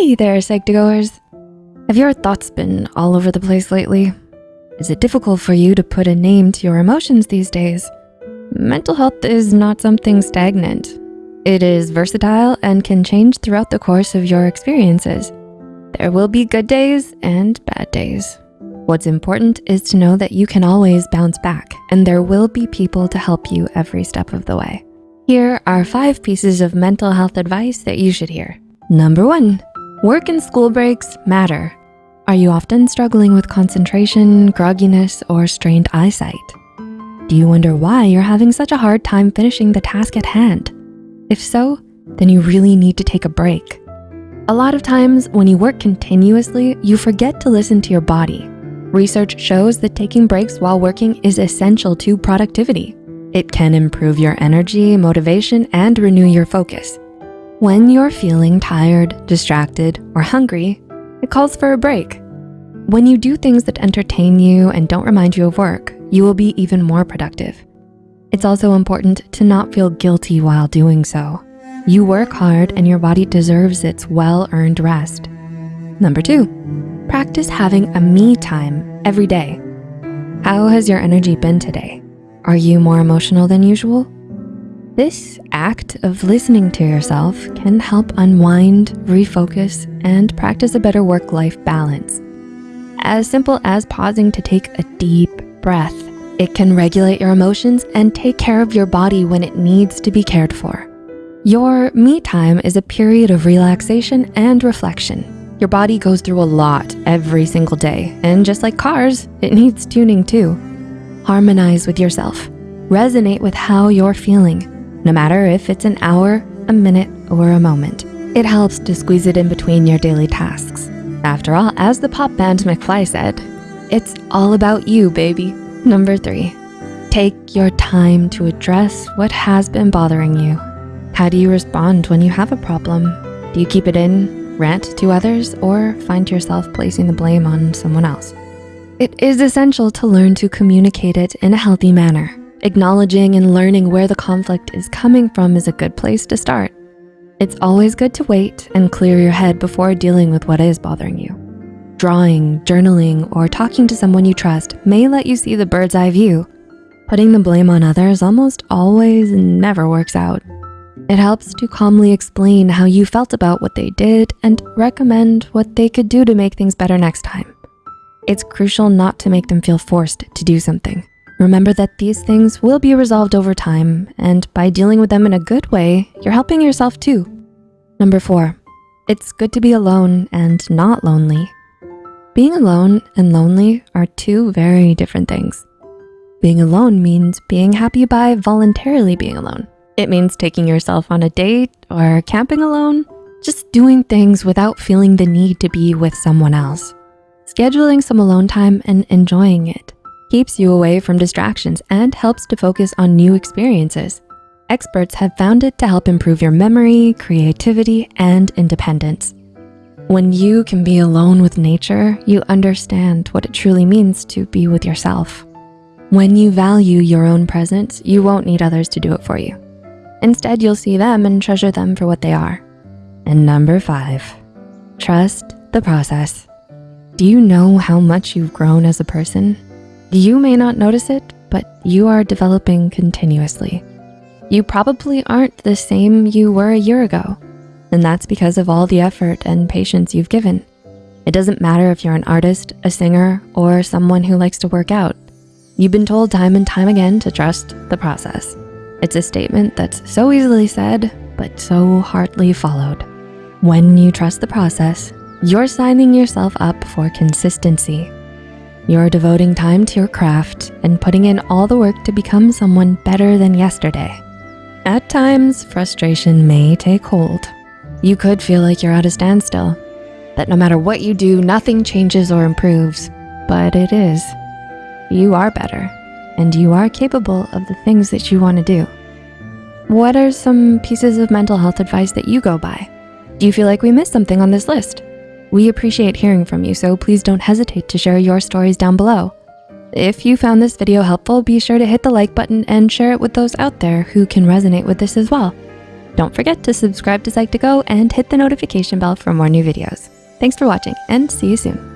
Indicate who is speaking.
Speaker 1: Hey there, Psych2Goers. Have your thoughts been all over the place lately? Is it difficult for you to put a name to your emotions these days? Mental health is not something stagnant. It is versatile and can change throughout the course of your experiences. There will be good days and bad days. What's important is to know that you can always bounce back and there will be people to help you every step of the way. Here are five pieces of mental health advice that you should hear. Number one, work and school breaks matter. Are you often struggling with concentration, grogginess, or strained eyesight? Do you wonder why you're having such a hard time finishing the task at hand? If so, then you really need to take a break. A lot of times when you work continuously, you forget to listen to your body. Research shows that taking breaks while working is essential to productivity. It can improve your energy, motivation, and renew your focus. When you're feeling tired, distracted, or hungry, it calls for a break. When you do things that entertain you and don't remind you of work, you will be even more productive. It's also important to not feel guilty while doing so. You work hard and your body deserves its well-earned rest. Number two, practice having a me time every day. How has your energy been today? Are you more emotional than usual? This act of listening to yourself can help unwind, refocus, and practice a better work-life balance. As simple as pausing to take a deep breath, it can regulate your emotions and take care of your body when it needs to be cared for. Your me time is a period of relaxation and reflection. Your body goes through a lot every single day, and just like cars, it needs tuning too. Harmonize with yourself. Resonate with how you're feeling, no matter if it's an hour, a minute, or a moment. It helps to squeeze it in between your daily tasks. After all, as the pop band McFly said, it's all about you, baby. Number three, take your time to address what has been bothering you. How do you respond when you have a problem? Do you keep it in, rant to others, or find yourself placing the blame on someone else? It is essential to learn to communicate it in a healthy manner. Acknowledging and learning where the conflict is coming from is a good place to start. It's always good to wait and clear your head before dealing with what is bothering you. Drawing, journaling, or talking to someone you trust may let you see the bird's eye view. Putting the blame on others almost always never works out. It helps to calmly explain how you felt about what they did and recommend what they could do to make things better next time. It's crucial not to make them feel forced to do something. Remember that these things will be resolved over time and by dealing with them in a good way, you're helping yourself too. Number four, it's good to be alone and not lonely. Being alone and lonely are two very different things. Being alone means being happy by voluntarily being alone. It means taking yourself on a date or camping alone, just doing things without feeling the need to be with someone else. Scheduling some alone time and enjoying it keeps you away from distractions and helps to focus on new experiences. Experts have found it to help improve your memory, creativity, and independence. When you can be alone with nature, you understand what it truly means to be with yourself. When you value your own presence, you won't need others to do it for you. Instead, you'll see them and treasure them for what they are. And number five, trust the process. Do you know how much you've grown as a person? You may not notice it, but you are developing continuously. You probably aren't the same you were a year ago, and that's because of all the effort and patience you've given. It doesn't matter if you're an artist, a singer, or someone who likes to work out. You've been told time and time again to trust the process. It's a statement that's so easily said, but so hardly followed. When you trust the process, you're signing yourself up for consistency. You're devoting time to your craft and putting in all the work to become someone better than yesterday. At times, frustration may take hold. You could feel like you're at a standstill, that no matter what you do, nothing changes or improves, but it is. You are better and you are capable of the things that you wanna do. What are some pieces of mental health advice that you go by? Do you feel like we missed something on this list? We appreciate hearing from you, so please don't hesitate to share your stories down below. If you found this video helpful, be sure to hit the like button and share it with those out there who can resonate with this as well. Don't forget to subscribe to Psych2Go and hit the notification bell for more new videos. Thanks for watching and see you soon.